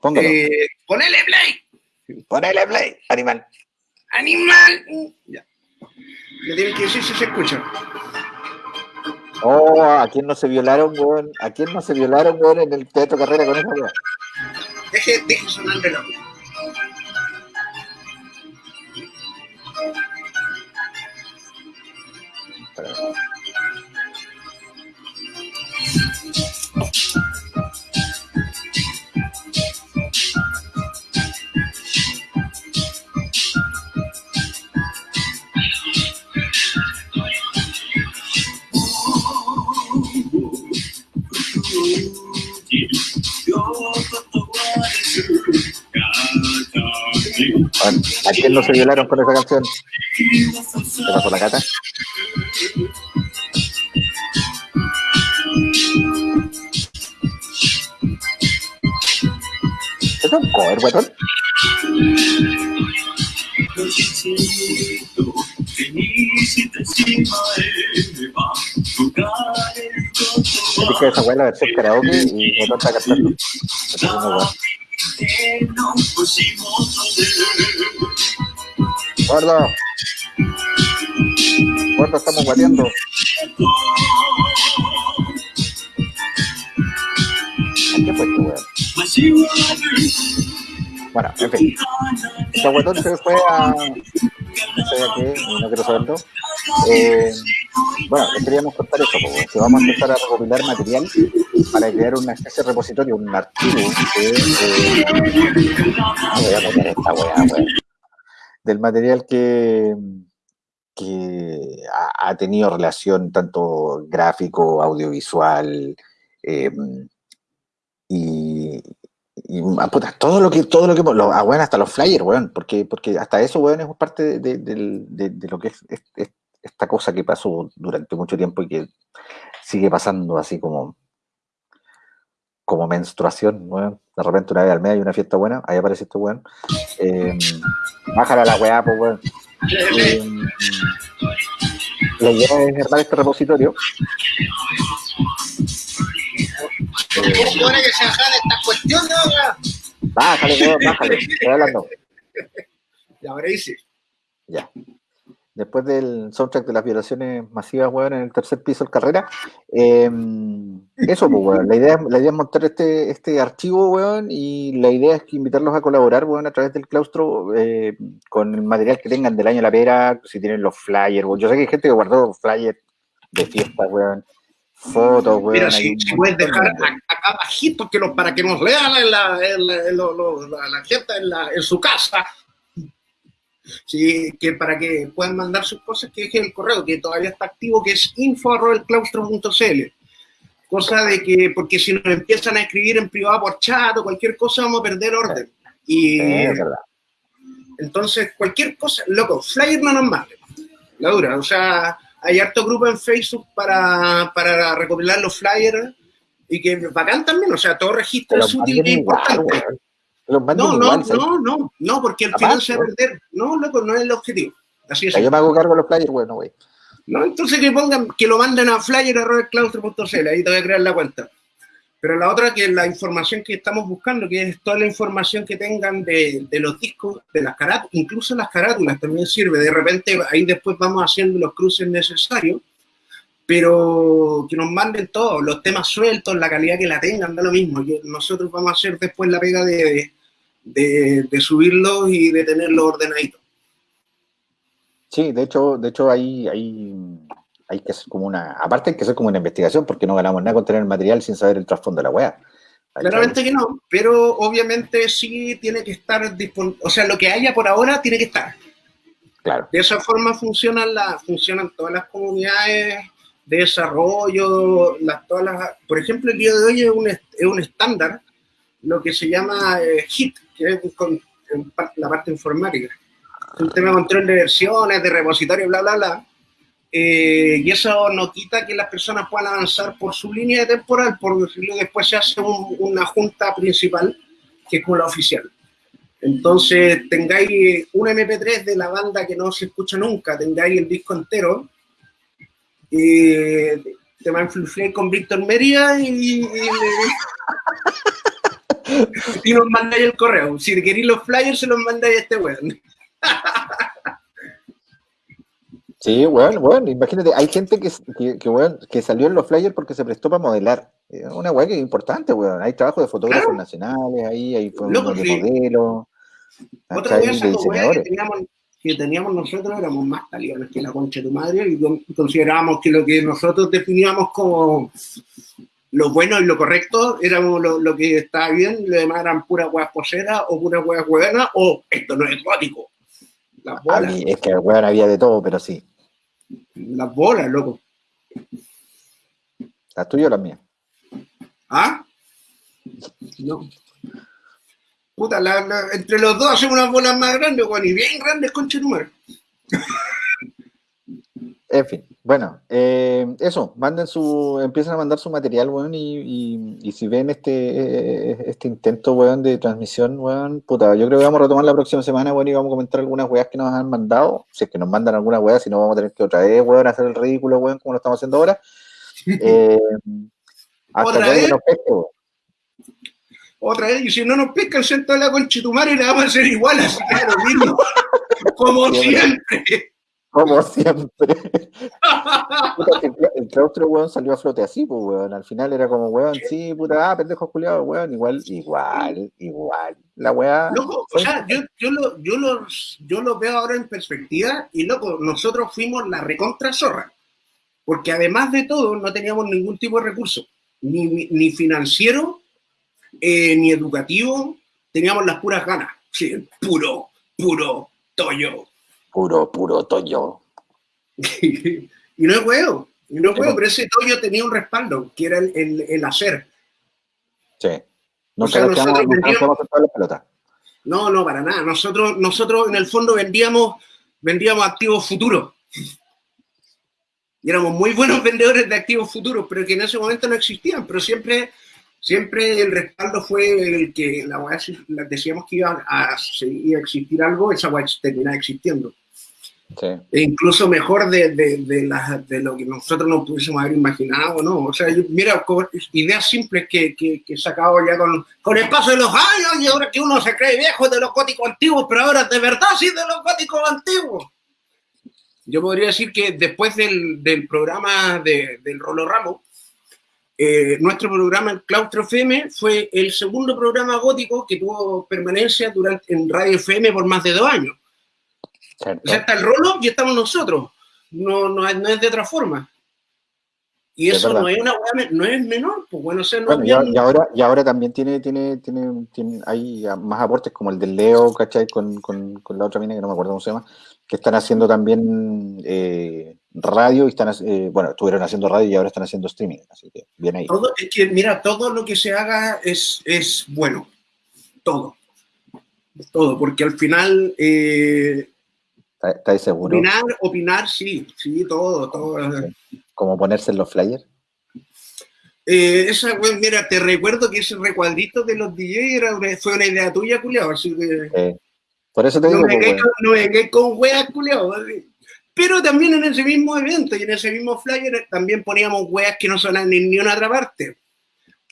Póngalo. Eh, ponele play. Ponele play, animal. Animal. Ya. Le tienen que decir si se escucha. Oh, ¿a quién no se violaron, weón? ¿A quién no se violaron, weón, en el teatro carrera con esa weá? Deje, deje sonar el reloj. ¿A quién no se violaron con esa canción? ¿Qué pasó la cata? ¿Es un cover, weón? Me dije esa weá la versión karaoke y me está cantando. Gordo. Gordo, estamos guateando. ¿A qué fue este weón? Bueno, en fin. Weón se fue a. No sé qué, no quiero saberlo. Eh, bueno, les queríamos contar eso, porque que vamos a empezar a recopilar material para crear una especie de repositorio, un archivo de. eh, voy a esta weá, weón. Del material que, que ha, tenido relación tanto gráfico, audiovisual, eh, y, ah, todo lo que todo lo que ah, weón, hasta los flyers, weón, porque, porque hasta eso, weón, es parte de, de- lo que es esta cosa que pasó durante mucho tiempo y que sigue pasando así como como menstruación, weón. De repente una vez al mes hay una fiesta buena, ahí aparece este weón. Eh, bájala la weá, pues weón. Eh, la idea es armar este repositorio. Eh, ¿Cómo supone que se bajan estas cuestiones, ahora? Bájale, weón, bájale. Estoy hablando. Y ahora. Ya. Después del soundtrack de las violaciones masivas, weón, en el tercer piso del carrera. eh, eso, pues, weón. La idea, la idea es montar este, este archivo, weón, y la idea es que invitarlos a colaborar, weón, a través del claustro eh, con el material que tengan del año de la pera, si tienen los flyers, weón. Yo sé que hay gente que guardó flyers de fiesta, weón. fotos, weón. Mira, si, puedes dejar acá bajito que para que nos lean la, la, gente en, su casa, sí, que para que puedan mandar sus cosas, que dejen el correo, que todavía está activo, que es info.claustro.cl. Cosa de que, porque si nos empiezan a escribir en privado por chat o cualquier cosa, vamos a perder orden. Y entonces, cualquier cosa, loco, flyer no nos manden, la dura. O sea, hay harto grupo en Facebook para, para recopilar los flyers y que bacán también, o sea, todo registro es útil e importante. No, no, no, no, no, porque el final se va a perder. No, loco, no es el objetivo. Así es. Yo me hago cargo de los flyers, bueno, güey. No, entonces que pongan, que lo manden a flyer.claustro.cl, ahí te voy a crear la cuenta. Pero la otra que es la información que estamos buscando, que es toda la información que tengan de, de los discos, de las carátulas, incluso las carátulas también sirve. De repente ahí después vamos haciendo los cruces necesarios, pero que nos manden todos, los temas sueltos, la calidad que la tengan, da lo mismo. nosotros vamos a hacer después la pega de, de, de subirlos y de tenerlos ordenaditos. Sí, de hecho, de hecho hay, hay, hay que hacer como una, aparte hay que hacer como una investigación porque no ganamos nada con tener el material sin saber el trasfondo de la web. Claramente que no, pero obviamente sí tiene que estar disponible, o sea, lo que haya por ahora tiene que estar. Claro. De esa forma funcionan, la, funcionan todas las comunidades de desarrollo, las, todas las, por ejemplo, el día de hoy es un, es un estándar, lo que se llama eh, HIT, que es la parte informática un tema de control de versiones, de repositorio, bla, bla, bla. Eh, y eso no quita que las personas puedan avanzar por su línea temporal, por decirlo, después se hace una junta principal, que es como la oficial. Entonces, tengáis un MP3 de la banda que no se escucha nunca, tengáis el disco entero, eh, te va a influir con Víctor Mería y, y, (laughs) y, nos mandáis el correo. Si queréis los flyers, se los mandáis a este weón. Sí, bueno, bueno, imagínate, hay gente que, que, que salió en los flyers porque se prestó para modelar. Una weá que es importante, weón. Hay trabajo de fotógrafos nacionales, ahí hay no, de modelos. Otra cosa que teníamos, nosotros éramos más taliones que la concha de tu madre y considerábamos que lo que nosotros definíamos como lo bueno y lo correcto éramos lo, que estaba bien, lo demás eran puras weas poseras o puras weas buenas o esto no es gótico. Las bolas. es que weón había de todo, pero sí. Las bolas, loco. ¿Las tuyas o las mías? ¿Ah? No. Puta, entre los dos hacemos unas bolas más grandes, weón, y bien grandes, con número. (laughs) En fin, bueno, eh, eso, manden su, empiezan a mandar su material, weón, y, y, si ven este, eh, este intento, weón, de transmisión, weón, puta, yo creo que vamos a retomar la próxima semana, weón, y vamos a comentar algunas weas que nos han mandado, si es que nos mandan alguna wea, si no vamos a tener que otra vez, weón, hacer el ridículo, weón, como lo estamos haciendo ahora. (laughs) Eh, hasta ¿Otra vez? Nos pesque, weón. Otra vez, y si no nos pescan, siento la conchetumare y le vamos a hacer igual, así que lo mismo, (laughs) como siempre. Como siempre. el, claustro, weón, salió a flote así, pues, weón. Al final era como, weón, sí, puta, ah, pendejo culiado, weón, igual, igual, igual. La weá. Loco, o sea, yo, yo, lo, yo, lo, yo lo veo ahora en perspectiva y, loco, nosotros fuimos la recontra zorra. Porque además de todo, no teníamos ningún tipo de recurso, ni, ni financiero, eh, ni educativo, teníamos las puras ganas. Sí, puro, puro tollo Puro, puro Toyo. (laughs) y no es huevo, y no es huevo, pero ese Toyo tenía un respaldo, que era el, el, hacer. Sí. No o nosotros vendíamos, la pelota. No, no, para nada. Nosotros, nosotros en el fondo vendíamos, vendíamos activos futuros. Y éramos muy buenos (laughs) vendedores de activos futuros, pero que en ese momento no existían, pero siempre, siempre el respaldo fue el que la decíamos que iba a, a, existir algo, esa weá terminaba existiendo. E incluso mejor de, de, de, lo que nosotros no pudiésemos haber imaginado, ¿no? O sea, mira, ideas simples que, que, que he sacado ya con, con el paso de los años y ahora que uno se cree viejo de los góticos antiguos, pero ahora de verdad sí de los góticos antiguos. Yo podría decir que después del, del programa de, del Rolo Ramos, eh, nuestro programa, el Claustro FM, fue el segundo programa gótico que tuvo permanencia durante, en Radio FM por más de dos años. O sea, está el rolo y estamos nosotros. No, no, es de otra forma. Y eso no es una no es menor, pues bueno, o no y, ahora, y ahora también tiene, tiene, tiene, tiene, hay más aportes como el del Leo, ¿cachai? Con, con, con, la otra mina que no me acuerdo cómo se llama, que están haciendo también eh, radio y están, eh, bueno, estuvieron haciendo radio y ahora están haciendo streaming, así que bien ahí. Todo, es que, mira, todo lo que se haga es, es bueno, todo, todo, porque al final... Eh, ¿Estáis seguro? Opinar, opinar, sí, sí, todo, todo. ¿Cómo ponerse en los flyers? Eh, esa, mira, te recuerdo que ese recuadrito de los DJ era fue una idea tuya, culiado, así que... por eso te digo... No me, quedé, no me con weas, culiado. Pero también en ese mismo evento y en ese mismo flyer también poníamos weas que no sonaban en ninguna otra parte.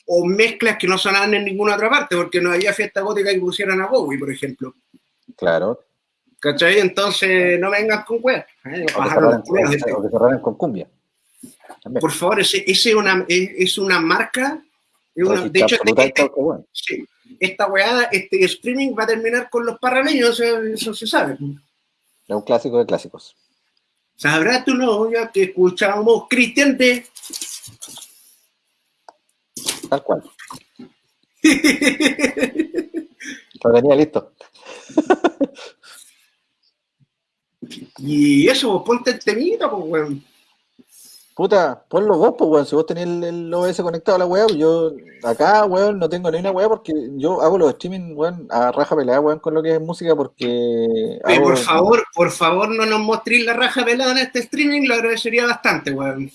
O mezclas que no sonaban en ninguna otra parte, porque no había fiesta gótica que pusieran a Bowie, por ejemplo. Claro. ¿Cachai? Entonces no vengas con weas. ¿eh? O que cerraran con cumbia. Por favor, ese, ese una, es, una marca. de hecho, este, sí, esta weá, este streaming va a terminar con los parraleños, eso, se sabe. Es un clásico de clásicos. Sabrá tu novia que escuchamos Cristian de. Tal cual. (laughs) Lo tenía listo. (laughs) y eso, pues, ponte el temita, pues, weón. Puta, ponlo vos, pues, weón. Si vos tenés el, OS conectado a la weá, yo acá, weón, no tengo ni una weá porque yo hago los streaming, weón, a raja pelada, weón, con lo que es música porque. por favor, por favor, no nos mostréis la raja pelada en este streaming, lo agradecería bastante, weón.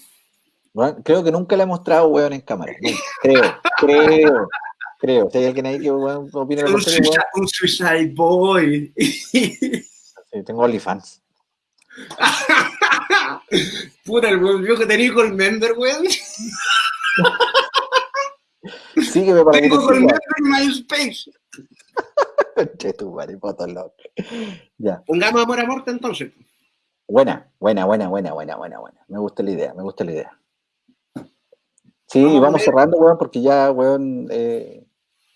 creo que nunca la he mostrado, weón, en cámara. Creo, creo, creo. Si hay alguien ahí que, weón, opina un, suicide, un suicide boy. sí, tengo OnlyFans. (laughs) Puta, el viejo que tenía con member, weón. Sígueme para Tengo con member en MySpace. (laughs) che, tu madre, loco. Ya. Pongamos amor a muerte entonces. Buena, buena, buena, buena, buena, buena, buena. Me gusta la idea, me gusta la idea. Sí, vamos, cerrando, weón, porque ya, weón, eh,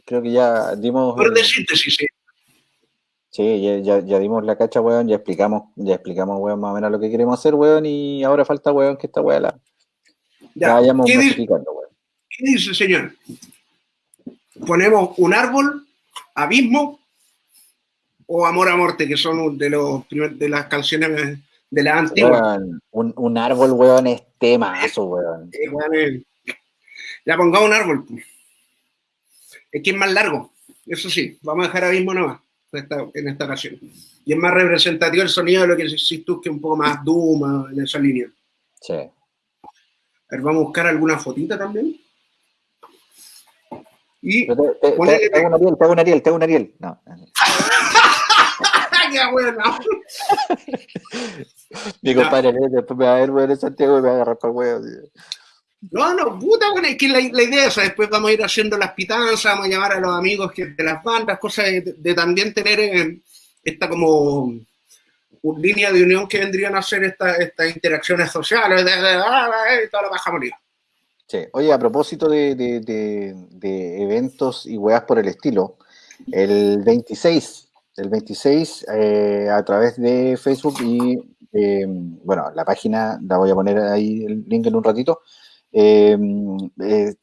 creo que ya dimos. Por de síntesis, sí. Sí, ya, ya, dimos la cacha, weón, ya explicamos, ya explicamos, weón, más o menos lo que queremos hacer, weón, y ahora falta, weón, que esta weón la, ya, vayamos ¿qué modificando, weón. ¿Qué dice, señor? Ponemos un árbol, abismo o amor a muerte, que son de los de las canciones de la antigua. un, un, árbol, weón, es temazo, weón. ya pongamos un árbol. Es que es más largo, eso sí, vamos a dejar abismo nomás en esta ocasión. Y es más representativo el sonido de lo que decís tú, que un poco más Duma en esa línea. Sí. A ver, vamos a buscar alguna fotita también. Y te, te, un Ariel, te hago un Ariel, te hago un Ariel. No. (laughs) ¡Qué bueno! (laughs) Mi compadre, después me va a ver, weón, Santiago y me va a agarrar para el huevo. No, no, puta, bueno, es que la, idea es, después vamos a ir haciendo las pitanzas, vamos a llamar a los amigos que, de las bandas, cosas de, también tener eh, esta como una línea de unión que vendrían a ser estas interacciones sociales, de, ah, eh, toda la baja moneda. Sí. Oye, a propósito de, eventos y weas por el estilo, el 26, el 26 eh, a través de Facebook y, bueno, la página, la voy a poner ahí el link en un ratito, Em, es,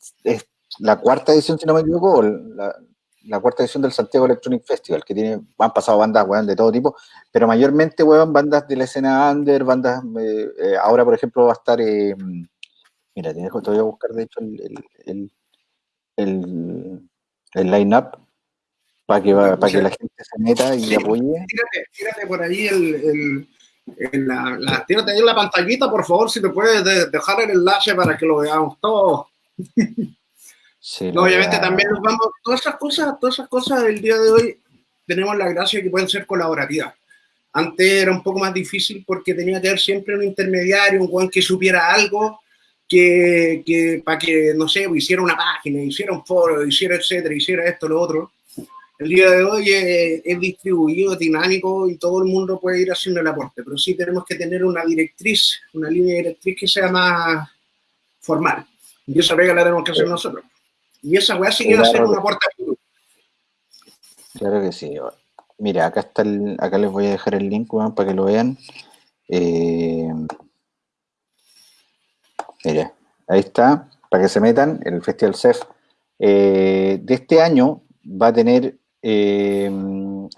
la cuarta edición, si no me equivoco, la, cuarta edición del Santiago Electronic Festival, que tiene, han pasado bandas, de todo tipo, pero mayormente, weón, bandas de la escena under, bandas, eh, eh, ahora, por ejemplo, va a estar, mira, te, dejo, te voy a buscar, de hecho, el, el, line-up para que, para que la gente se meta y apoye. Tírate, por ahí el, en la, la, ahí en la pantallita, por favor, si te puedes dejar el enlace para que lo veamos todos. obviamente también nos vamos, todas esas cosas, todas esas cosas del día de hoy tenemos la gracia de que pueden ser colaborativas. Antes era un poco más difícil porque tenía que haber siempre un intermediario, un buen que supiera algo, que, que para que, no sé, hiciera una página, hiciera un foro, hiciera etcétera, hiciera esto, lo otro el día de hoy es, distribuido, dinámico y todo el mundo puede ir haciendo el aporte, pero sí tenemos que tener una directriz, una línea directriz que sea más formal. Y esa pega la tenemos que hacer nosotros. Y esa weá sí que va a ser un aporte. Claro que sí. Mira, acá está el, acá les voy a dejar el link para que lo vean. Eh, mira, Ahí está, para que se metan, el Festival CEF eh, de este año va a tener, eh,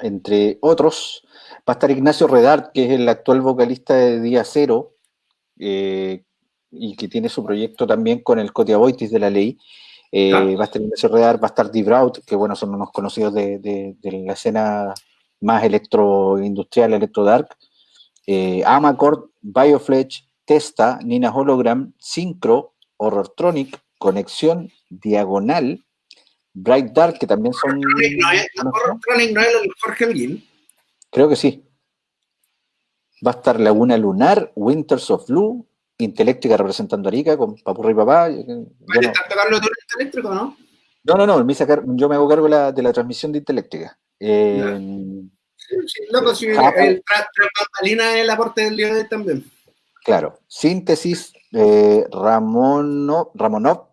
entre otros, va a estar Ignacio Redart, que es el actual vocalista de Día Cero, eh, y que tiene su proyecto también con el Cotiaboitis de la ley. Va a estar Ignacio Redart, va a estar Braut, que bueno, son unos conocidos de, de la escena más electroindustrial, electro dark. Amacord, Biofletch, Testa, Nina Hologram, Syncro, Horrortronic, Conexión, Diagonal, Bright Dark, que también son. ¿No es, Horrortronic no es el Jorge Elgin? Creo que sí. Va a estar Laguna Lunar, Winters of Blue, Inteléctrica representando a Arica con Papurri y Papá. ¿Vale no. estar tocando tú Inteléctrico no? No, no, no, me sacar, yo me hago cargo de la, de la transmisión de Inteléctrica. Eh, sí, sí, loco, si el, el, es el aporte del día de también. Claro, síntesis eh, Ramonov, Ramonov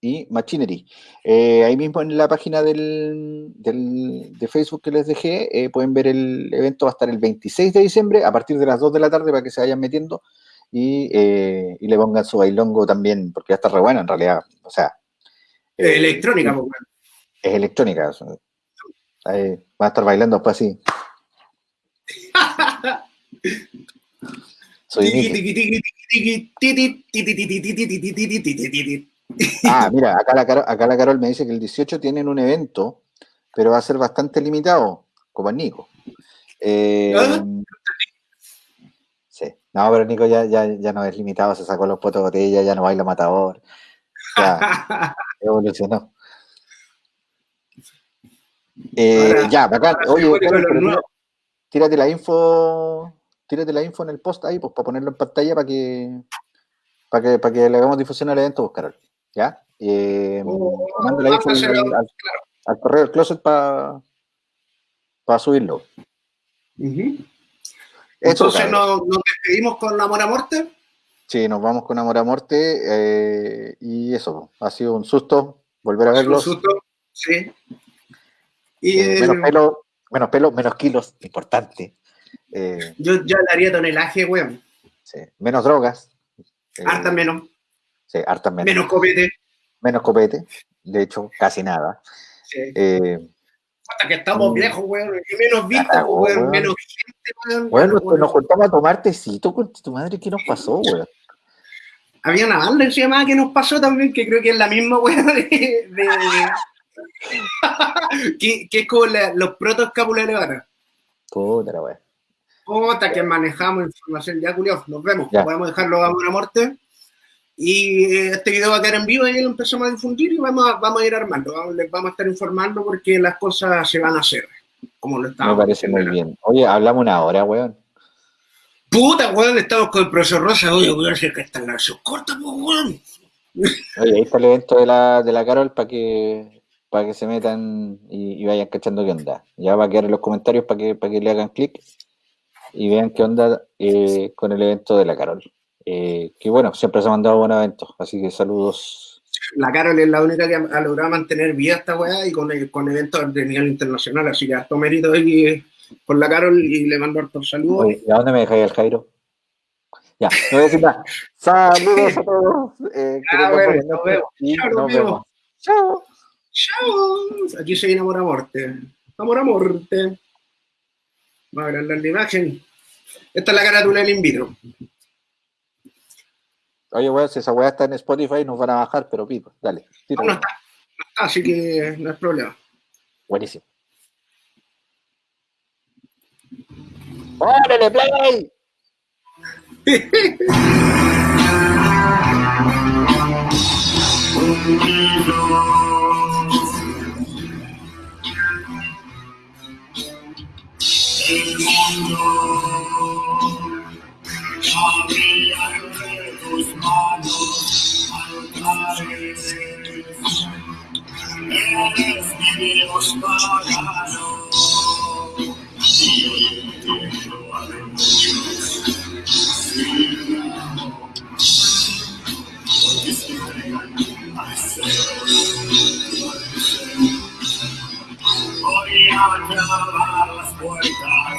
y Machinery. Eh, ahí mismo en la página del, de Facebook que les dejé, eh, pueden ver el evento, va a estar el 26 de diciembre a partir de las 2 de la tarde para que se vayan metiendo y, y le pongan su bailongo también, porque ya está re bueno en realidad. O sea, electrónica, pues, Es electrónica. Ahí, va a estar bailando después así. (laughs) Ah, mira, acá la, Carol, acá la Carol me dice que el 18 tienen un evento, pero va a ser bastante limitado, como el Nico. Eh, sí, no, pero Nico ya, ya, ya no es limitado, se sacó los potos de botella, ya no baila matador. Ya, (laughs) evolucionó. Eh, ya, bacán. Oye, tírate la info tírate la info en el post ahí, pues para ponerlo en pantalla para que, para que, para que le hagamos difusión al evento, pues, Carol. ¿Ya? Eh, oh, mando la info al, correo del closet para para subirlo. Entonces nos, despedimos con Amor a Muerte. Sí, nos vamos con Amor a Muerte eh, y eso, ha sido un susto volver a verlos. Un susto, sí. Y eh, menos pelo, menos pelo, menos kilos, importante. Eh, yo, yo le haría tonelaje, weón. Sí. Menos drogas. Eh, harta menos. Sí, harta menos. Copete. Menos copete. De hecho, casi nada. Sí. Eh, Hasta que estamos mm. viejos, weón. Y menos vistos, weón. Menos gente, weón. Bueno, pues nos juntamos a tomar tecito con tu madre. ¿Qué nos pasó, weón? Había una banda que se llamaba que nos pasó también, que creo que es la misma, weón, de... (laughs) que, que, es como los protos escapulares Puta la weón. Puta, que manejamos información. Ya, curioso, nos vemos. Podemos dejarlo a una muerte. Y este video va a quedar en vivo y lo empezamos a difundir y vamos a, vamos a ir armando. Les vamos a estar informando porque las cosas se van a hacer. Como lo estamos. Me parece muy bien. Oye, hablamos una hora, weón. Puta, weón, estamos con el profesor Rosa. Oye, weón, si es que están las cortas, pues, weón. Oye, ahí está el evento de la, de la Carol para que para que se metan y, vayan cachando qué onda. Ya va a quedar en los comentarios para que, para que le hagan clic y vean qué onda eh, con el evento de la Carol. Eh, que bueno, siempre se ha mandado buenos eventos, así que saludos. La Carol es la única que ha logrado mantener vida esta weá y con, con eventos de nivel internacional, así que harto mérito ahí por la Carol y le mando hartos saludos. ¿Y a dónde me dejáis el Jairo? Ya, no voy a decir nada. (laughs) Saludos a todos. Eh, ah, bueno, nos vemos. Chao, nos vemos. Chao. Chao. Aquí se viene amor a muerte. Amor a muerte. Vamos a agrandar la imagen. Esta es la carátula del in vitro. Oye, weón, si esa weá está en Spotify nos van a bajar, pero pico, dale. No, no está. No está, así que no es problema. Buenísimo. ¡Órale, play! (laughs) el mundo. Tus manos altares. Eres mi Dios pagano. Y ser. Voy a las puertas,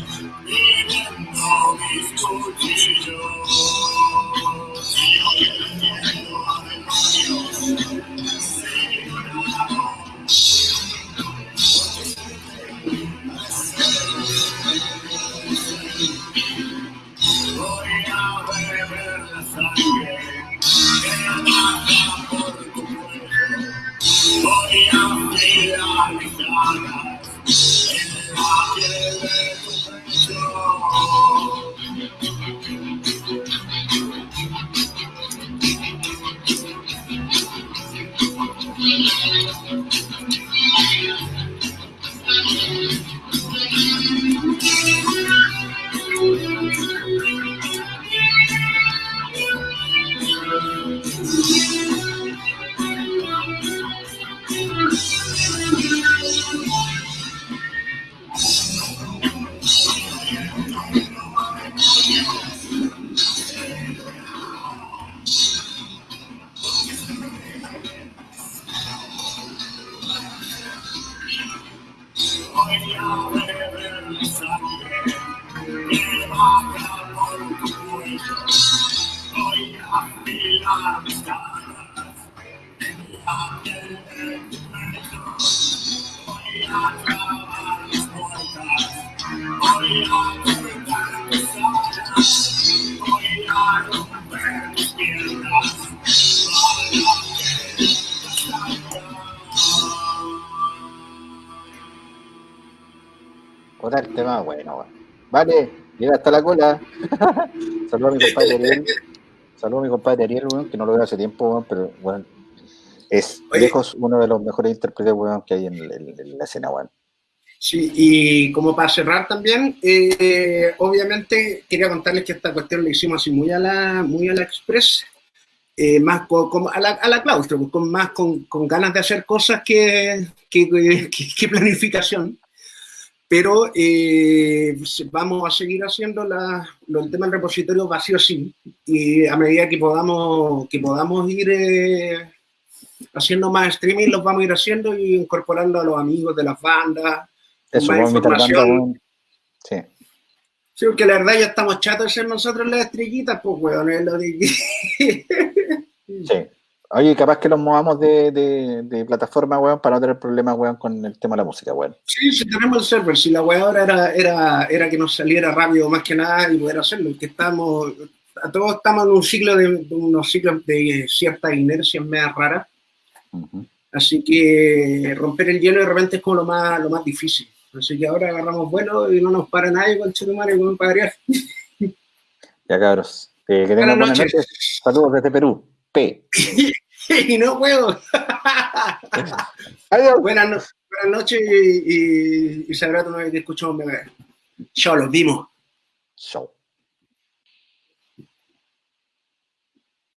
voy a romper el tema, bueno, bueno. Vale, llega hasta la cola. (laughs) Saludos a mi compadre Ariel. (laughs) Saludos a mi compadre Ariel, weón, que no lo veo hace tiempo, weón, pero bueno, es Oye. lejos uno de los mejores intérpretes, weón, que hay en, en- en la escena, weón. Sí, y como para cerrar también, eh, obviamente quería contarles que esta cuestión la hicimos así muy a la, muy a la express, eh, más co- como a, la, a la claustro, pues, con, más con, con ganas de hacer cosas que, que, que- que planificación. Pero eh, vamos a seguir haciendo la, lo- el tema del repositorio vacío sí, y a medida que podamos, que podamos ir eh, haciendo más streaming, los vamos a ir haciendo y incorporando a los amigos de las bandas, Eso, más información. Sí, porque la verdad ya estamos chatos de ser nosotros las estrellitas, pues, weón. es lo de- (laughs) Sí. Oye, capaz que los movamos de, de, de plataforma, weón, para no tener problemas, weón, con el tema de la música, weón. Sí, si tenemos el server, si la weá ahora era, era, era que nos saliera rápido más que nada y poder hacerlo, que estamos, a todos estamos en un ciclo de, de unos ciclos de cierta inercia media rara, Ujú. así que romper el hielo de repente es como lo más, lo más difícil. Así que ahora agarramos vuelo y no nos para nadie con Chetumare con padrear. Ya, cabros. Eh, que tengan Buenas noches. Saludos desde Perú. P. (laughs) (laughs) y no puedo. Adiós. buenas, no- buenas noches y, y, y sabrá tu que escuchamos. Chao, los vimos. Chau.